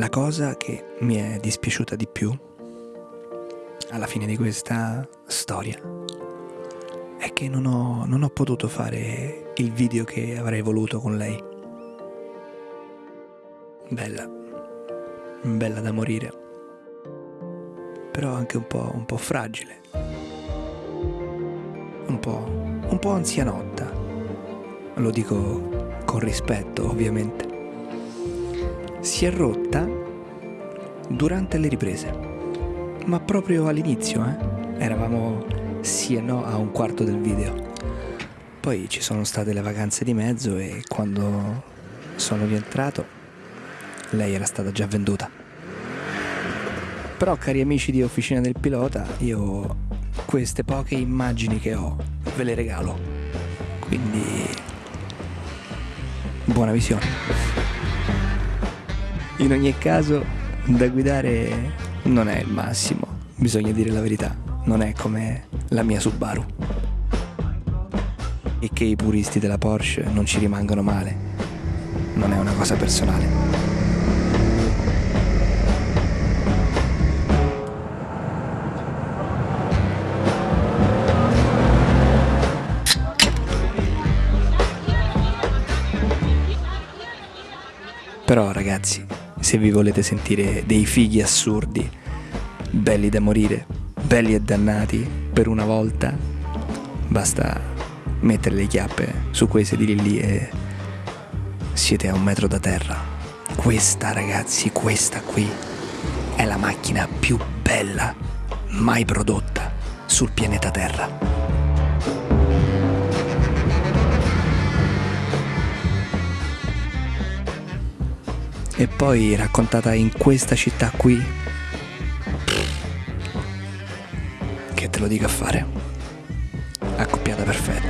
La cosa che mi è dispiaciuta di più alla fine di questa storia è che non ho, non ho potuto fare il video che avrei voluto con lei. Bella, bella da morire, però anche un po', un po fragile, un po', un po' anzianotta, lo dico con rispetto ovviamente. Si è rotta durante le riprese, ma proprio all'inizio, eh? Eravamo sì e no a un quarto del video. Poi ci sono state le vacanze di mezzo e quando sono rientrato lei era stata già venduta. Però cari amici di Officina del Pilota, io queste poche immagini che ho ve le regalo. Quindi buona visione. In ogni caso, da guidare non è il massimo, bisogna dire la verità, non è come la mia Subaru. E che i puristi della Porsche non ci rimangano male. Non è una cosa personale. Però ragazzi, se vi volete sentire dei fighi assurdi, belli da morire, belli e dannati, per una volta basta mettere le chiappe su quei sedili lì e siete a un metro da terra. Questa ragazzi, questa qui è la macchina più bella mai prodotta sul pianeta Terra. E poi raccontata in questa città qui che te lo dica a fare. Accoppiata perfetta.